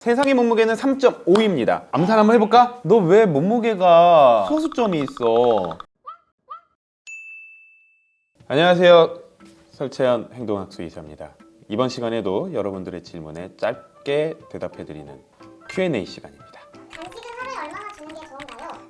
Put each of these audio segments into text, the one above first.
세상의 몸무게는 3.5입니다. 암산 한번 해볼까? 너 왜 몸무게가 소수점이 있어? 안녕하세요. 설채연 행동학수 이사입니다. 이번 시간에도 여러분들의 질문에 짧게 대답해드리는 Q&A 시간입니다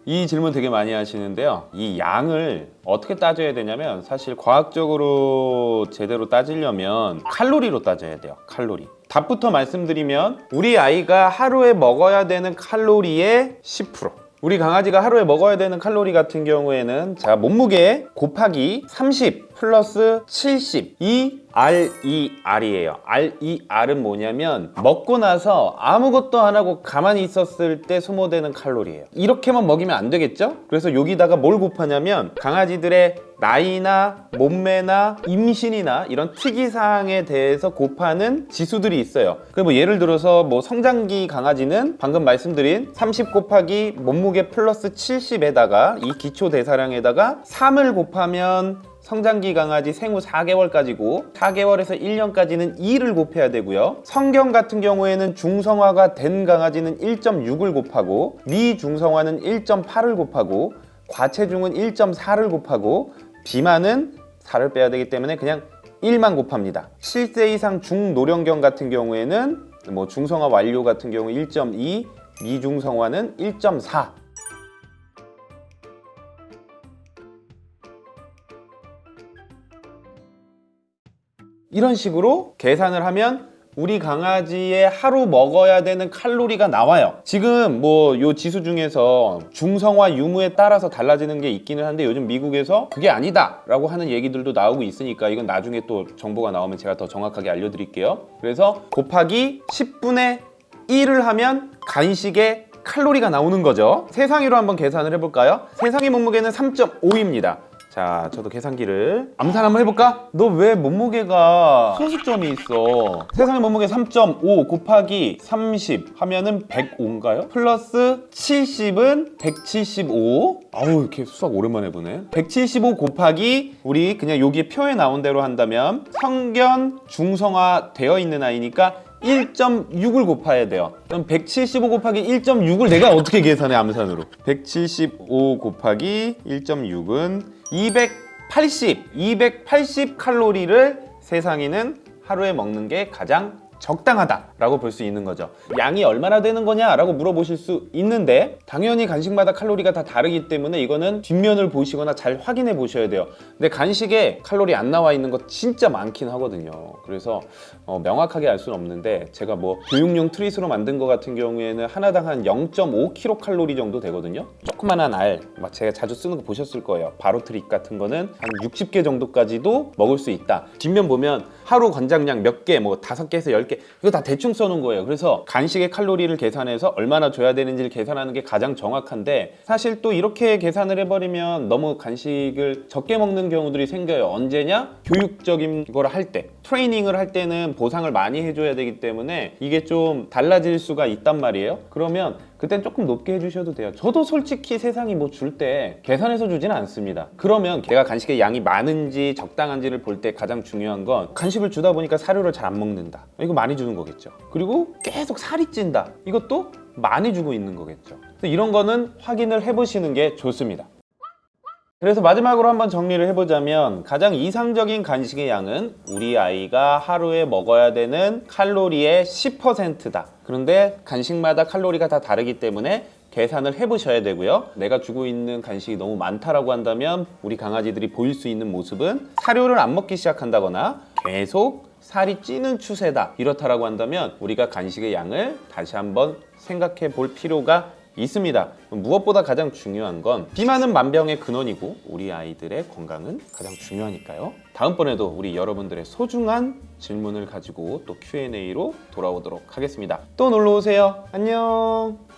이 질문 되게 많이 하시는데요. 이 양을 어떻게 따져야 되냐면 사실 과학적으로 제대로 따지려면 칼로리로 따져야 돼요. 칼로리. 답부터 말씀드리면 우리 아이가 하루에 먹어야 되는 칼로리의 10% 우리 강아지가 하루에 먹어야 되는 칼로리 같은 경우에는 자 몸무게 곱하기 30 플러스 70이 RER이에요. RER은 뭐냐면 먹고 나서 아무것도 안 하고 가만히 있었을 때 소모되는 칼로리예요. 이렇게만 먹이면 안 되겠죠? 그래서 여기다가 뭘 곱하냐면 강아지들의 나이나 몸매나 임신이나 이런 특이사항에 대해서 곱하는 지수들이 있어요. 그뭐 예를 들어서 뭐 성장기 강아지는 방금 말씀드린 30 곱하기 몸무게 플러스 70에다가 이 기초 대사량에다가 3을 곱하면 성장기 강아지 생후 4개월까지고 4개월에서 1년까지는 2를 곱해야 되고요. 성경 같은 경우에는 중성화가 된 강아지는 1.6을 곱하고 미중성화는 1.8을 곱하고 과체중은 1.4를 곱하고 비만은 4를 빼야 되기 때문에 그냥 1만 곱합니다. 7세 이상 중노령경 같은 경우에는 뭐 중성화 완료 같은 경우 1.2 미중성화는 1.4 이런 식으로 계산을 하면 우리 강아지의 하루 먹어야 되는 칼로리가 나와요. 지금 뭐 요 지수 중에서 중성화 유무에 따라서 달라지는 게 있기는 한데 요즘 미국에서 그게 아니다 라고 하는 얘기들도 나오고 있으니까 이건 나중에 또 정보가 나오면 제가 더 정확하게 알려드릴게요. 그래서 곱하기 10분의 1을 하면 간식의 칼로리가 나오는 거죠. 세상위로 한번 계산을 해볼까요? 세상의 몸무게는 3.5입니다 자, 저도 계산기를 암산 한번 해볼까? 너 왜 몸무게가 소수점이 있어? 세상의 몸무게 3.5 곱하기 30 하면은 105인가요? 플러스 70은 175 아우 이렇게 수학 오랜만에 해보네 175 곱하기 우리 그냥 여기 표에 나온 대로 한다면 성견 중성화 되어 있는 아이니까 1.6을 곱해야 돼요 그럼 175 곱하기 1.6을 내가 어떻게 계산해 암산으로 175 곱하기 1.6은 280 280 칼로리를 세상에는 하루에 먹는 게 가장 적당하다라고 볼 수 있는 거죠. 양이 얼마나 되는 거냐라고 물어보실 수 있는데 당연히 간식마다 칼로리가 다 다르기 때문에 이거는 뒷면을 보시거나 잘 확인해 보셔야 돼요. 근데 간식에 칼로리 안 나와 있는 거 진짜 많긴 하거든요. 그래서 어, 명확하게 알 수는 없는데 제가 뭐 교육용 트릿으로 만든 거 같은 경우에는 하나당 한 0.5kcal 정도 되거든요. 조그만한 알, 막 제가 자주 쓰는 거 보셨을 거예요. 바로 트릿 같은 거는 한 60개 정도까지도 먹을 수 있다. 뒷면 보면 하루 권장량 몇 개, 뭐 다섯 개에서 열개 이거 다 대충 써놓은 거예요. 그래서 간식의 칼로리를 계산해서 얼마나 줘야 되는지를 계산하는 게 가장 정확한데 사실 또 이렇게 계산을 해버리면 너무 간식을 적게 먹는 경우들이 생겨요. 언제냐? 교육적인 걸 할 때 트레이닝을 할 때는 보상을 많이 해줘야 되기 때문에 이게 좀 달라질 수가 있단 말이에요. 그러면 그땐 조금 높게 해주셔도 돼요. 저도 솔직히 세상이 뭐 줄 때 계산해서 주지는 않습니다. 그러면 걔가 간식의 양이 많은지 적당한지를 볼 때 가장 중요한 건 간식을 주다 보니까 사료를 잘 안 먹는다. 이거 많이 주는 거겠죠. 그리고 계속 살이 찐다. 이것도 많이 주고 있는 거겠죠. 이런 거는 확인을 해보시는 게 좋습니다 그래서 마지막으로 한번 정리를 해보자면 가장 이상적인 간식의 양은 우리 아이가 하루에 먹어야 되는 칼로리의 10%다. 그런데 간식마다 칼로리가 다 다르기 때문에 계산을 해보셔야 되고요. 내가 주고 있는 간식이 너무 많다라고 한다면 우리 강아지들이 보일 수 있는 모습은 사료를 안 먹기 시작한다거나 계속 살이 찌는 추세다. 이렇다라고 한다면 우리가 간식의 양을 다시 한번 생각해 볼 필요가 있습니다. 무엇보다 가장 중요한 건 비만은 만병의 근원이고 우리 아이들의 건강은 가장 중요하니까요. 다음번에도 우리 여러분들의 소중한 질문을 가지고 또 Q&A로 돌아오도록 하겠습니다. 또 놀러오세요. 안녕